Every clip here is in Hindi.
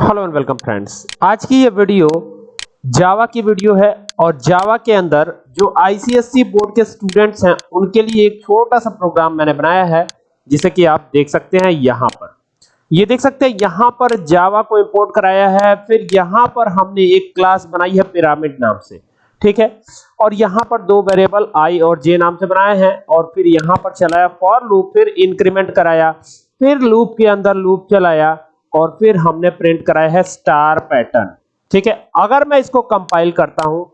हेलो एंड वेलकम फ्रेंड्स आज की ये वीडियो जावा की वीडियो है और जावा के अंदर जो आईसीएससी बोर्ड के स्टूडेंट्स हैं, उनके लिए एक छोटा सा प्रोग्राम मैंने बनाया है, जिसे कि आप देख सकते हैं यहाँ पर। ये देख सकते हैं, यहाँ पर जावा को इंपोर्ट कराया है, फिर यहाँ पर हमने एक क्लास बनाई है पिरामिड नाम से, ठीक है? और यहाँ पर दो वेरिएबल आई और जे नाम से बनाए हैं, और फिर यहाँ पर चलाया फॉर लूप फिर इंक्रीमेंट कराया, फिर लूप के अंदर लूप चलाया और फिर हमने प्रिंट कराया है स्टार पैटर्न ठीक है? अगर मैं इसको कंपाइल करता हूँ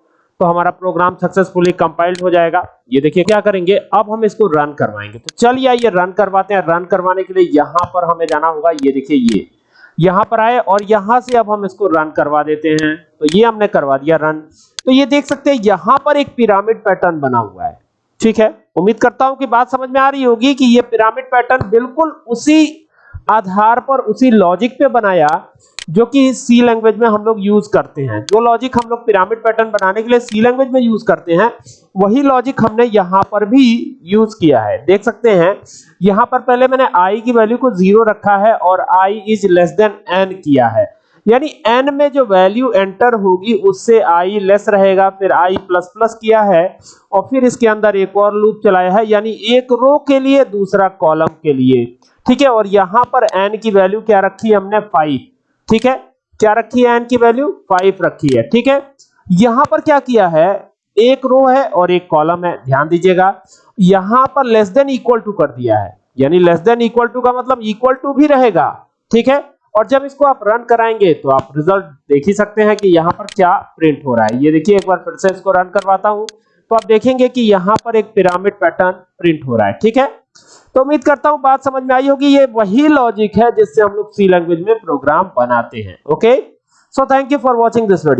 तो हमारा प्रोग्राम सक्सेसफुली कंपाइल्ड हो जाएगा। ये देखिए क्या करेंगे? अब हम इसको रन करवाएँगे। तो चलिए आइए रन करवाते हैं। रन करवाने के लिए यहाँ पर हमें जाना होगा। ये देखिए ये। यहाँ पर आए और यहाँ से अब हम इसको रन करवा देते हैं। तो ये हमने करवा दिया रन तो ये देख सकते हैं, यहाँ पर एक पिरामिड पैटर्न बना हुआ है। ठीक है? उम्मीद करता हूँ कि बात समझ में आ रही होगी कि ये पिरामिड पैटर्न बिल्कुल उसी आधार पर उसी लॉजिक पे बनाया जो कि सी लैंग्वेज में हम लोग यूज़ करते हैं। जो लॉजिक हम लोग पिरामिड पैटर्न बनाने के लिए सी लैंग्वेज में यूज़ करते हैं, वही लॉजिक हमने यहाँ पर भी यूज़ किया है। देख सकते हैं, यहाँ पर पहले मैंने i की वैल्यू को ज़ीरो रखा है और i is less than n किया है। यानी n में जो वैल्यू एंटर होगी, उससे i लेस रहेगा, फिर i प्लस प्लस किया है, और फिर इसके अंदर एक और लूप चलाया है, यानी एक रो के लिए दूसरा कॉलम के लिए। ठीक है? और यहाँ पर n की वैल्यू क्या रखी है हमने? 5 ठीक है? क्या रखी है n की वैल्यू 5 रखी है। ठीक है? यहाँ पर क्या किया है? एक रो है और एक कॉलम है। ध्यान दीजिएगा। यहाँ पर लेस देन इक्वल टू कर दिया है। यानी लेस देन इक्वल टू का मतलब इक्वल टू भी रहेगा। ठीक है? और जब इसको आप रन कराएँगे तो आप रिज़ल्ट देख ही सकते हैं कि यहाँ पर क्या प्रिंट हो रहा है। ये देखिए, एक बार फिर से इसको रन करवाता हूँ। तो आप देखेंगे कि यहाँ पर एक पिरामिड पैटर्न प्रिंट हो रहा है, ठीक है? तो उम्मीद करता हूँ बात समझ में आई होगी। ये वही लॉजिक है जिससे हम लोग सी लैंग्वेज में प्रोग्राम बनाते हैं okay so thank you for watching this video